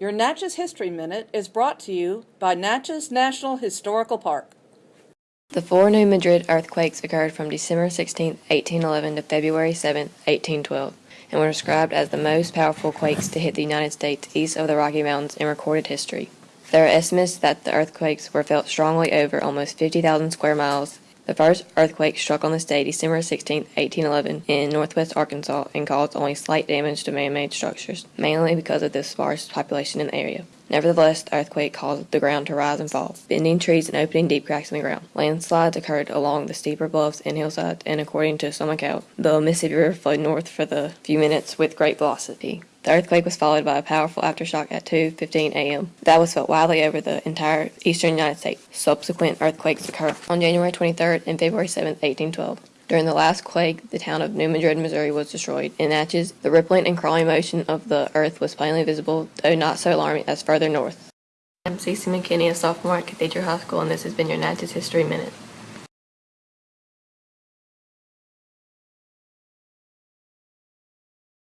Your Natchez History Minute is brought to you by Natchez National Historical Park. The four New Madrid earthquakes occurred from December 16, 1811 to February 7, 1812, and were described as the most powerful quakes to hit the United States east of the Rocky Mountains in recorded history. There are estimates that the earthquakes were felt strongly over almost 50,000 square miles. The first earthquake struck on the state December 16, 1811, in northwest Arkansas and caused only slight damage to man made structures, mainly because of the sparse population in the area. Nevertheless, the earthquake caused the ground to rise and fall, bending trees and opening deep cracks in the ground. Landslides occurred along the steeper bluffs and hillsides, and according to some account, the Mississippi River flowed north for the few minutes with great velocity. The earthquake was followed by a powerful aftershock at 2:15 a.m. that was felt widely over the entire eastern United States. Subsequent earthquakes occurred on January 23rd and February 7, 1812. During the last quake, the town of New Madrid, Missouri was destroyed. In Natchez, the rippling and crawling motion of the earth was plainly visible, though not so alarming as further north. I'm Cece McKinney, a sophomore at Cathedral High School, and this has been your Natchez History Minute.